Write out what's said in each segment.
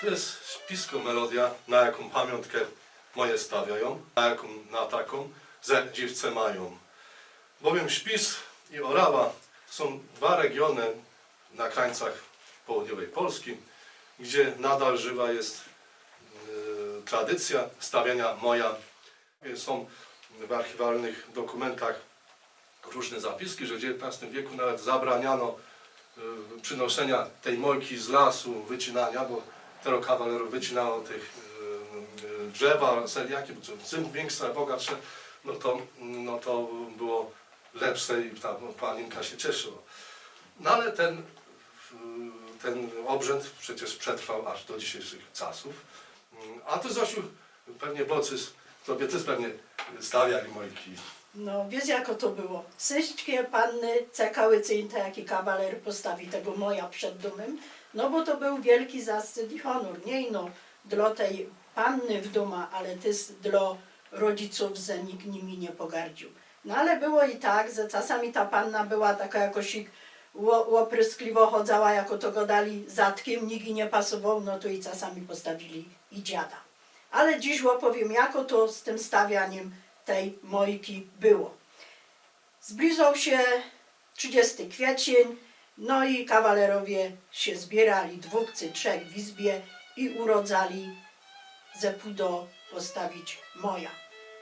To jest spisko melodia, na jaką pamiątkę moje stawiają, na jaką, na taką, że dziewce mają. Bowiem Śpis i Orawa są dwa regiony na krańcach południowej Polski, gdzie nadal żywa jest e, tradycja stawiania moja. Są w archiwalnych dokumentach różne zapiski, że w XIX wieku nawet zabraniano e, przynoszenia tej mojki z lasu, wycinania, bo tero kawalerów wycinało tych e, e, drzewa, seliaki, bo czym większe, bogatsze, no to, no to było lepsze i ta no, panienka się cieszyła. No ale ten, w- ten obrzęd przecież przetrwał aż do dzisiejszych czasów. Mm, A ty Zosiu, pewnie Bocys, tobie też pewnie stawiali mojki. No, wiesz jako to było. Wszystkie panny czekały, co im taki kawaler postawi tego moja przed domem, no bo to był wielki zaszczyt i honor, nie no dla tej panny w domu, ale też dla rodziców, że nikt nimi nie pogardził. No ale było i tak, że czasami ta panna była taka jakoś łopryskliwo chodzała, jako to go dali zatkiem, nikt nie pasował, no to i czasami postawili i dziada. Ale dziś opowiem, jako to z tym stawianiem tej mojki było. Zbliżał się 30 kwiecień, no i kawalerowie się zbierali, dwóch czy trzech w izbie i urodzali ze pudo postawić moja.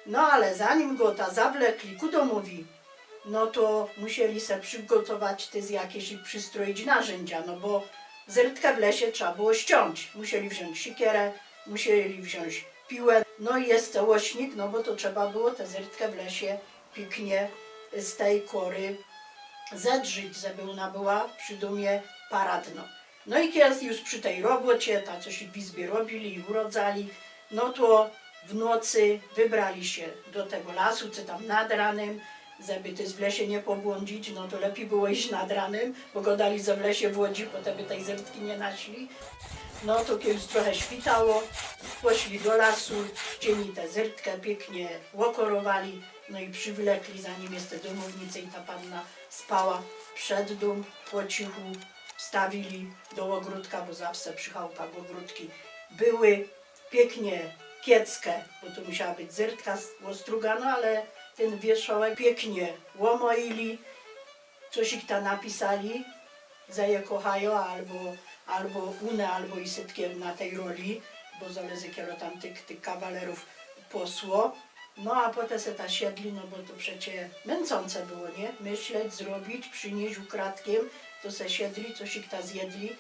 No ale zanim go ta zawlekli ku domowi, no to musieli se przygotować te z jakieś i przystroić narzędzia, no bo zertkę w lesie trzeba było ściąć. Musieli wziąć sikierę, musieli wziąć piłę, no i jest całośnik, no bo to trzeba było tę zertkę w lesie pięknie z tej kory zedrzyć, żeby ona była przy dumie paradno. No i kiedy już przy tej robocie, ta coś w izbie robili i urodzali, no to w nocy wybrali się do tego lasu, czy tam nad ranem, żeby też w lesie nie pobłądzić, no to lepiej było iść nad ranem, bo go dali ze w lesie w Łodzi, potem by tej zertki nie naszli. No to kiedy już trochę świtało, poszli do lasu, wzięli tę zertkę, pięknie łokorowali, no i przywlekli, zanim jest te domownice i ta panna spała. Przed dom, po cichu wstawili do ogródka, bo zawsze przy chałupach ogródki były pięknie kieckę, bo to musiała być zertka ostrugana, ale ten wierzchołek pięknie łomoili, coś ich tam napisali, że je kochają, albo, albo une, albo i sytkiem na tej roli, bo zależy kiero tam tych, tych kawalerów posło. No a potem se ta siedli, no bo to przecie męczące było, nie? Myśleć, zrobić, przynieść ukradkiem, to se siedli, coś ich ta zjedli,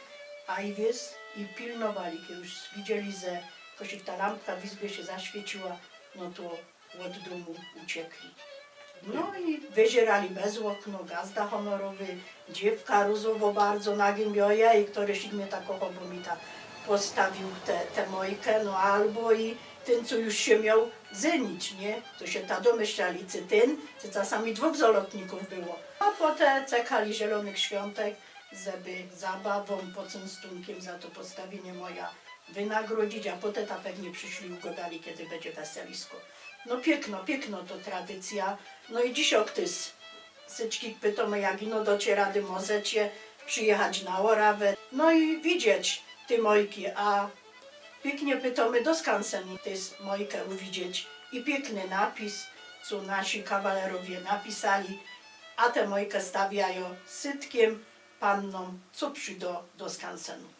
a i wiesz, i pilnowali, kiedy już widzieli, że jakoś ich ta lampka w izbie się zaświeciła, no to od domu uciekli. No i wyzierali bez okno, gazda honorowy, dziewka różowo bardzo nagębioja i któryś ich mnie tak kochał, bo mi ta postawił tę te, te mojkę, no albo i ten, co już się miał zenić, nie? To się ta domyślali, czy ten, czy czasami dwóch zalotników było. A potem czekali zielonych świątek, żeby zabawą, pocęstunkiem za to postawienie moja wynagrodzić, a potem ta pewnie przyszli ugodali, kiedy będzie weselisko. No piękno, piękno to tradycja. No i dziś oktys. Syczki pytamy, jak ino dy możecie przyjechać na Orawę. No i widzieć ty mojki, a pięknie pytamy do skansenu ty mojkę uwidzieć. I piękny napis, co nasi kawalerowie napisali, a tę mojkę stawiają sytkiem pannom, co przyjdą do skansenu.